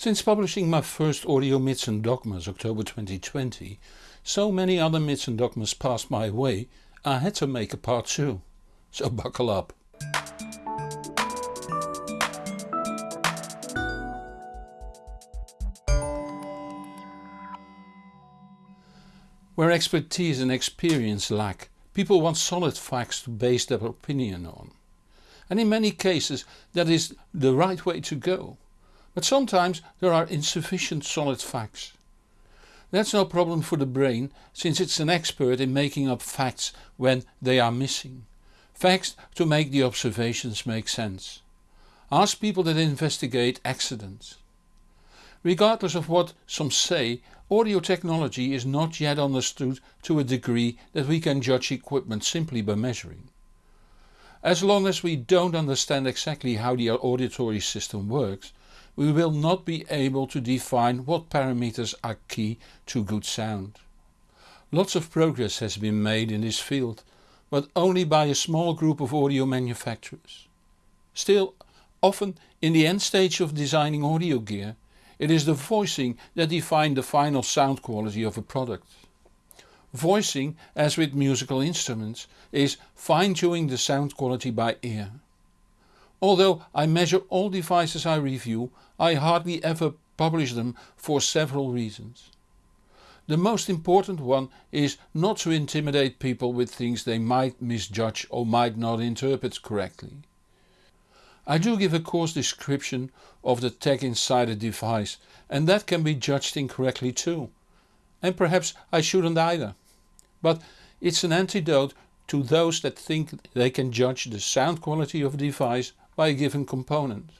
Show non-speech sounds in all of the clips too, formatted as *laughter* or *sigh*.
Since publishing my first audio myths and dogmas October 2020, so many other myths and dogmas passed my way, I had to make a part 2. So *laughs* buckle up. Where expertise and experience lack, people want solid facts to base their opinion on. And in many cases that is the right way to go. But sometimes there are insufficient solid facts. That's no problem for the brain since it's an expert in making up facts when they are missing. Facts to make the observations make sense. Ask people that investigate accidents. Regardless of what some say, audio technology is not yet understood to a degree that we can judge equipment simply by measuring. As long as we don't understand exactly how the auditory system works, we will not be able to define what parameters are key to good sound. Lots of progress has been made in this field, but only by a small group of audio manufacturers. Still, often in the end stage of designing audio gear, it is the voicing that define the final sound quality of a product. Voicing, as with musical instruments, is fine-tuning the sound quality by ear. Although I measure all devices I review, I hardly ever publish them for several reasons. The most important one is not to intimidate people with things they might misjudge or might not interpret correctly. I do give a coarse description of the tech inside a device and that can be judged incorrectly too. And perhaps I shouldn't either. But it's an antidote to those that think they can judge the sound quality of a device by a given component.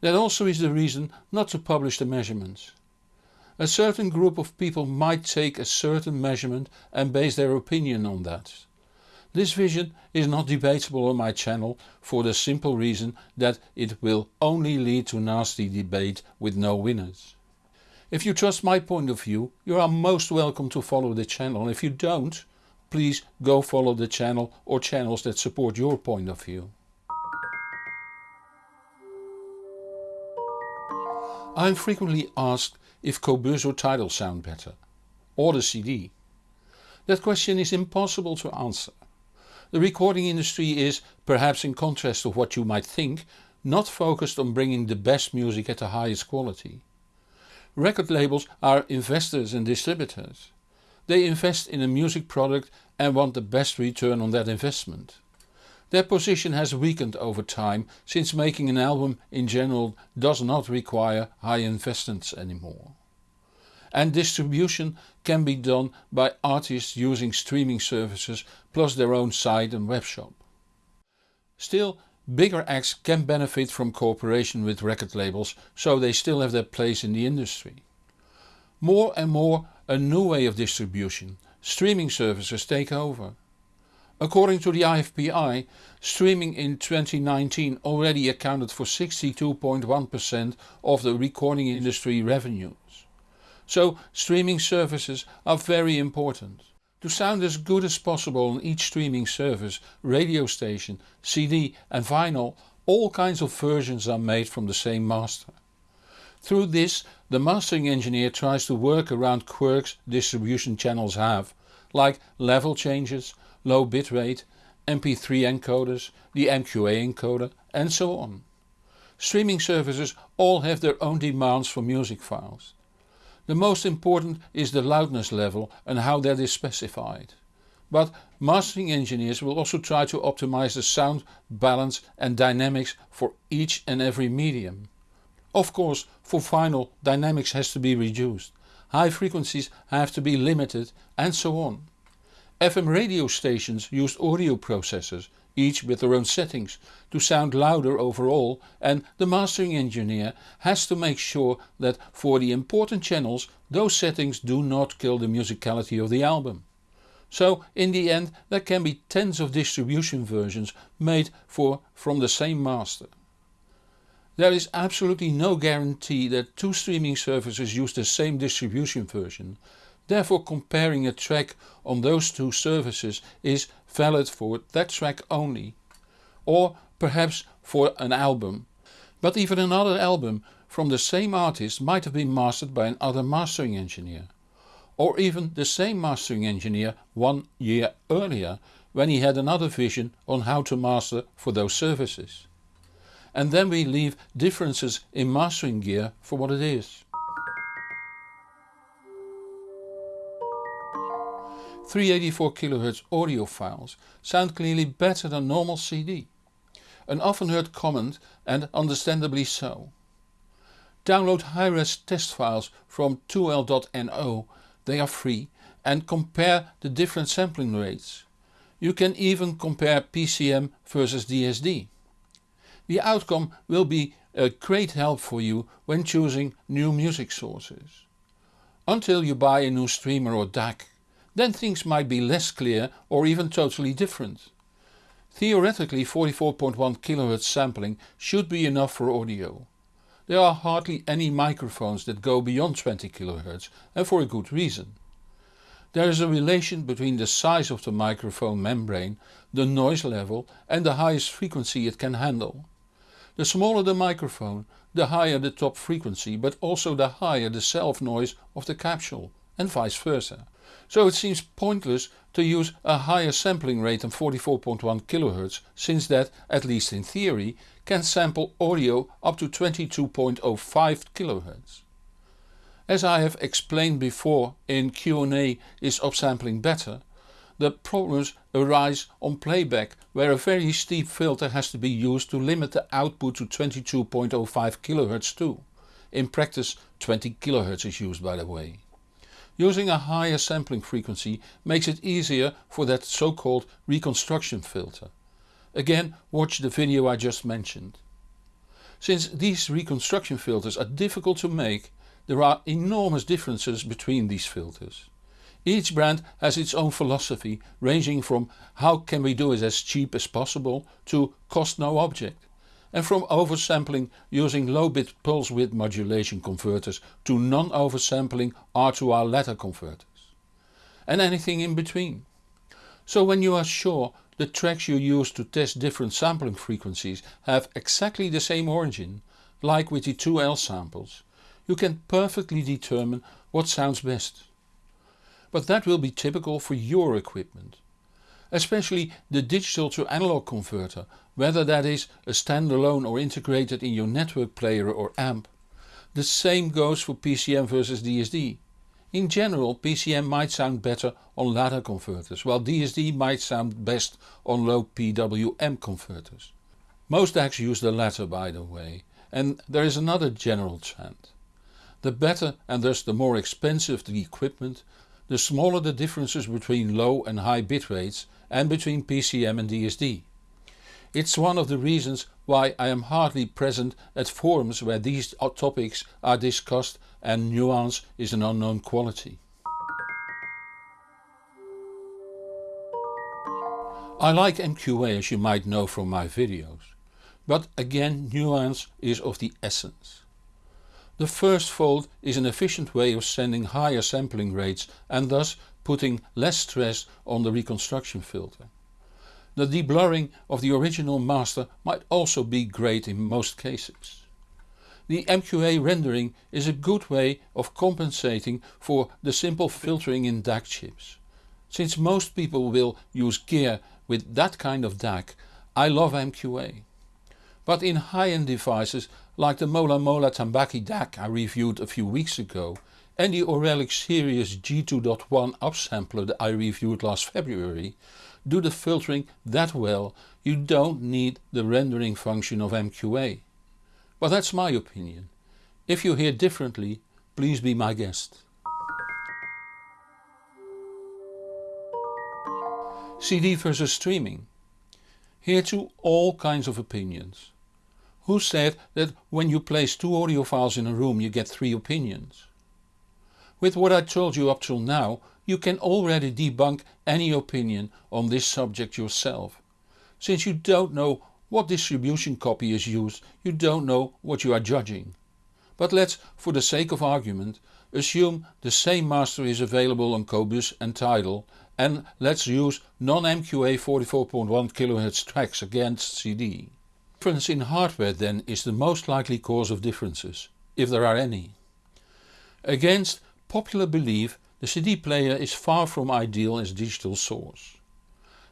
That also is the reason not to publish the measurements. A certain group of people might take a certain measurement and base their opinion on that. This vision is not debatable on my channel for the simple reason that it will only lead to nasty debate with no winners. If you trust my point of view you are most welcome to follow the channel and if you don't, please go follow the channel or channels that support your point of view. I am frequently asked if or Tidal sound better, or the CD. That question is impossible to answer. The recording industry is, perhaps in contrast to what you might think, not focused on bringing the best music at the highest quality. Record labels are investors and distributors. They invest in a music product and want the best return on that investment. Their position has weakened over time since making an album in general does not require high investments anymore. And distribution can be done by artists using streaming services plus their own site and webshop. Still, bigger acts can benefit from cooperation with record labels so they still have their place in the industry. More and more a new way of distribution, streaming services take over. According to the IFPI, streaming in 2019 already accounted for 62.1% of the recording industry revenues. So streaming services are very important. To sound as good as possible on each streaming service, radio station, CD and vinyl all kinds of versions are made from the same master. Through this the mastering engineer tries to work around quirks distribution channels have, like level changes, low bitrate, MP3 encoders, the MQA encoder and so on. Streaming services all have their own demands for music files. The most important is the loudness level and how that is specified. But mastering engineers will also try to optimize the sound, balance and dynamics for each and every medium. Of course for vinyl dynamics has to be reduced, high frequencies have to be limited and so on. FM radio stations used audio processors, each with their own settings, to sound louder overall and the mastering engineer has to make sure that for the important channels those settings do not kill the musicality of the album. So in the end there can be tens of distribution versions made for from the same master. There is absolutely no guarantee that two streaming services use the same distribution version Therefore comparing a track on those two services is valid for that track only. Or perhaps for an album. But even another album, from the same artist might have been mastered by another mastering engineer. Or even the same mastering engineer one year earlier when he had another vision on how to master for those services. And then we leave differences in mastering gear for what it is. 384 kHz audio files sound clearly better than normal CD. An often heard comment and understandably so. Download high-res test files from 2l.no, they are free, and compare the different sampling rates. You can even compare PCM versus DSD. The outcome will be a great help for you when choosing new music sources. Until you buy a new streamer or DAC then things might be less clear or even totally different. Theoretically 44.1 kHz sampling should be enough for audio. There are hardly any microphones that go beyond 20 kHz and for a good reason. There is a relation between the size of the microphone membrane, the noise level and the highest frequency it can handle. The smaller the microphone, the higher the top frequency but also the higher the self noise of the capsule and vice versa. So it seems pointless to use a higher sampling rate than 44.1 kHz since that, at least in theory, can sample audio up to 22.05 kHz. As I have explained before in Q&A is upsampling better, the problems arise on playback where a very steep filter has to be used to limit the output to 22.05 kHz too. In practice 20 kHz is used by the way. Using a higher sampling frequency makes it easier for that so called reconstruction filter. Again watch the video I just mentioned. Since these reconstruction filters are difficult to make there are enormous differences between these filters. Each brand has its own philosophy ranging from how can we do it as cheap as possible to cost no object and from oversampling using low bit pulse width modulation converters to non-oversampling R2R ladder converters. And anything in between. So when you are sure the tracks you use to test different sampling frequencies have exactly the same origin, like with the 2L samples, you can perfectly determine what sounds best. But that will be typical for your equipment especially the digital to analog converter, whether that is a standalone or integrated in your network player or amp. The same goes for PCM versus DSD. In general PCM might sound better on ladder converters, while DSD might sound best on low PWM converters. Most DACs use the latter by the way, and there is another general trend. The better and thus the more expensive the equipment, the smaller the differences between low and high bit rates and between PCM and DSD. It's one of the reasons why I am hardly present at forums where these topics are discussed and nuance is an unknown quality. I like MQA as you might know from my videos, but again nuance is of the essence. The first fold is an efficient way of sending higher sampling rates and thus putting less stress on the reconstruction filter. The deblurring of the original master might also be great in most cases. The MQA rendering is a good way of compensating for the simple filtering in DAC chips. Since most people will use gear with that kind of DAC, I love MQA. But in high-end devices like the Mola Mola Tambaqui DAC I reviewed a few weeks ago and the Auralic Sirius G2.1 upsampler that I reviewed last February do the filtering that well you don't need the rendering function of MQA. But that's my opinion. If you hear differently please be my guest. CD versus streaming. Here too all kinds of opinions. Who said that when you place two audio files in a room you get three opinions? With what I told you up till now you can already debunk any opinion on this subject yourself. Since you don't know what distribution copy is used you don't know what you are judging. But let's, for the sake of argument, assume the same master is available on Qobuz and Tidal and let's use non-MQA 44.1 kHz tracks against CD. Difference in hardware then is the most likely cause of differences. if there are any. Against popular belief the CD player is far from ideal as digital source.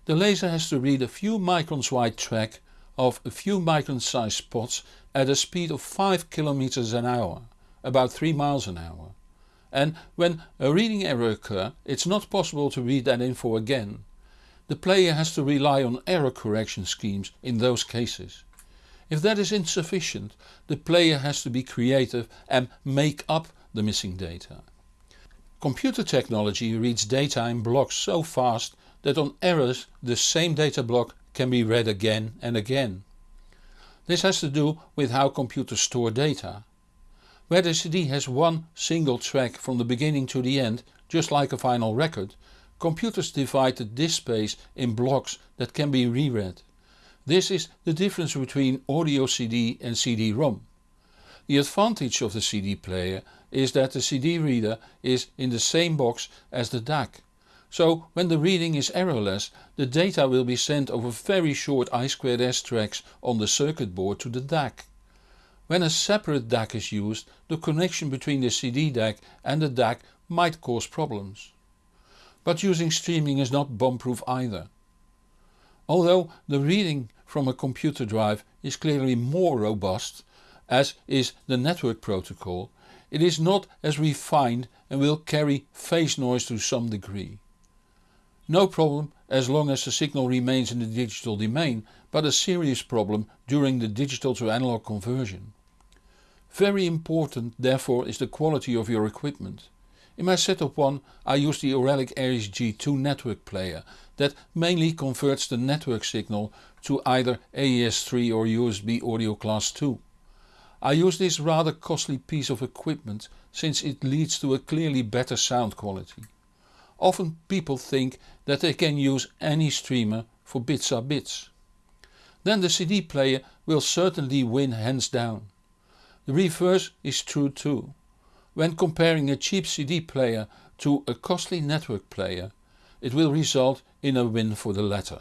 The laser has to read a few microns wide track of a few micron sized spots at a speed of 5 km an hour, about 3 miles an hour. And when a reading error occurs it's not possible to read that info again. The player has to rely on error correction schemes in those cases. If that is insufficient the player has to be creative and make up the missing data. Computer technology reads data in blocks so fast that on errors the same data block can be read again and again. This has to do with how computers store data. Where the CD has one single track from the beginning to the end, just like a vinyl record, computers divide the disk space in blocks that can be reread. This is the difference between audio CD and CD-ROM. The advantage of the CD player is that the CD reader is in the same box as the DAC. So when the reading is errorless the data will be sent over very short I2S tracks on the circuit board to the DAC. When a separate DAC is used the connection between the CD DAC and the DAC might cause problems. But using streaming is not bomb-proof either. Although the reading from a computer drive is clearly more robust, as is the network protocol, it is not as refined and will carry phase noise to some degree. No problem as long as the signal remains in the digital domain, but a serious problem during the digital to analog conversion. Very important therefore is the quality of your equipment. In my setup 1 I use the Auralic Aries G2 network player that mainly converts the network signal to either AES3 or USB audio class 2. I use this rather costly piece of equipment since it leads to a clearly better sound quality. Often people think that they can use any streamer for bits are bits. Then the CD player will certainly win hands down. The reverse is true too. When comparing a cheap CD player to a costly network player it will result in a win for the latter.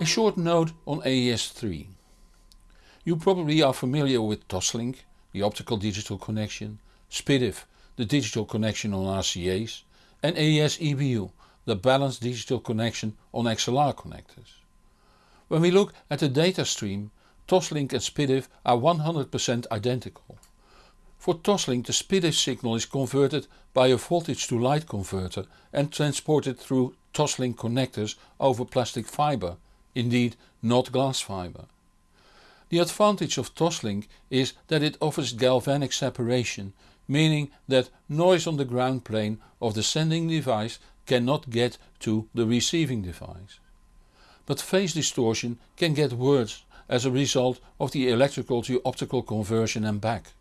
A short note on AES3. You probably are familiar with Toslink, the optical digital connection, SPDIF, the digital connection on RCA's and AES EBU, the balanced digital connection on XLR connectors. When we look at the data stream, Toslink and SPDIF are 100% identical. For Toslink the SPDIF signal is converted by a voltage to light converter and transported through Toslink connectors over plastic fibre, indeed not glass fibre. The advantage of Toslink is that it offers galvanic separation, meaning that noise on the ground plane of the sending device cannot get to the receiving device but phase distortion can get worse as a result of the electrical to optical conversion and back.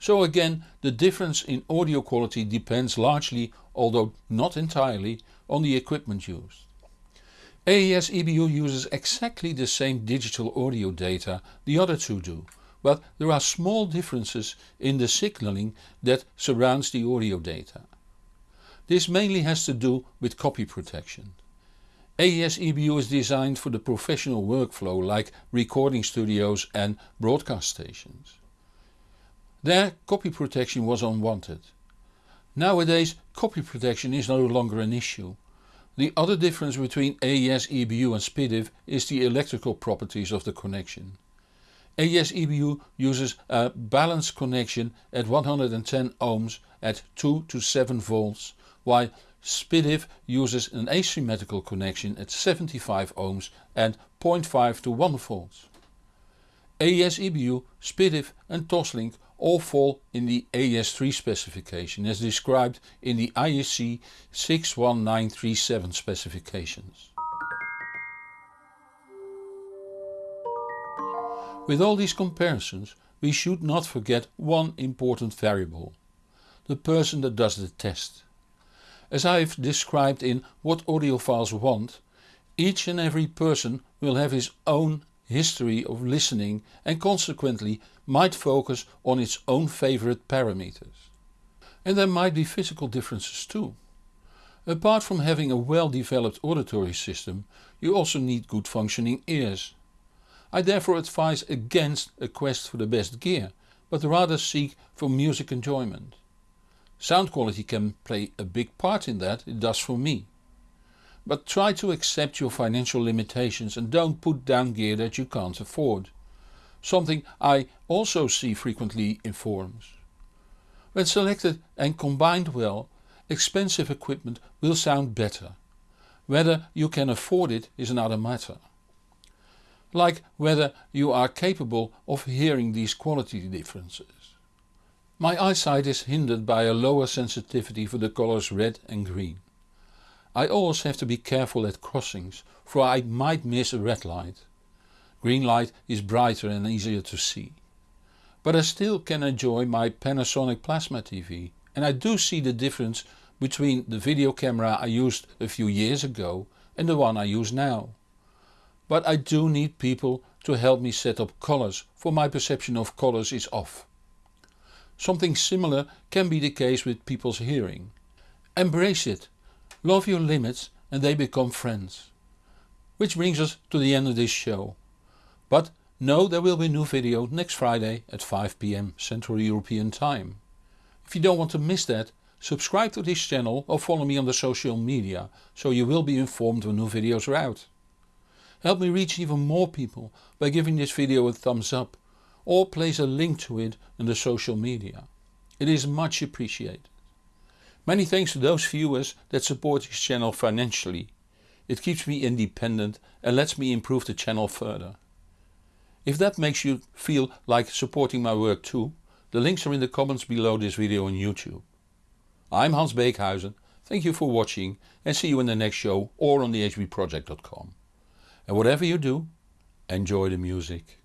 So again the difference in audio quality depends largely, although not entirely, on the equipment used. AES EBU uses exactly the same digital audio data the other two do, but there are small differences in the signaling that surrounds the audio data. This mainly has to do with copy protection. AES EBU is designed for the professional workflow like recording studios and broadcast stations. There copy protection was unwanted. Nowadays copy protection is no longer an issue. The other difference between AES EBU and SPDIF is the electrical properties of the connection. AES EBU uses a balanced connection at 110 ohms at 2 to 7 volts while SPDIF uses an asymmetrical connection at 75 ohms and 0.5 to 1 volts. AES EBU, SPDIF and Toslink all fall in the AES3 specification as described in the IEC 61937 specifications. With all these comparisons we should not forget one important variable. The person that does the test. As I have described in What Audiophiles Want, each and every person will have his own history of listening and consequently might focus on its own favourite parameters. And there might be physical differences too. Apart from having a well developed auditory system you also need good functioning ears. I therefore advise against a quest for the best gear, but rather seek for music enjoyment. Sound quality can play a big part in that, it does for me. But try to accept your financial limitations and don't put down gear that you can't afford. Something I also see frequently in forums. When selected and combined well, expensive equipment will sound better. Whether you can afford it is another matter like whether you are capable of hearing these quality differences. My eyesight is hindered by a lower sensitivity for the colors red and green. I always have to be careful at crossings for I might miss a red light. Green light is brighter and easier to see. But I still can enjoy my Panasonic Plasma TV and I do see the difference between the video camera I used a few years ago and the one I use now but I do need people to help me set up colors for my perception of colors is off. Something similar can be the case with people's hearing. Embrace it, love your limits and they become friends. Which brings us to the end of this show. But know there will be a new video next Friday at 5pm Central European Time. If you don't want to miss that, subscribe to this channel or follow me on the social media so you will be informed when new videos are out. Help me reach even more people by giving this video a thumbs up or place a link to it in the social media. It is much appreciated. Many thanks to those viewers that support this channel financially. It keeps me independent and lets me improve the channel further. If that makes you feel like supporting my work too, the links are in the comments below this video on YouTube. I'm Hans Beekhuyzen, thank you for watching and see you in the next show or on thehbproject.com. And whatever you do, enjoy the music.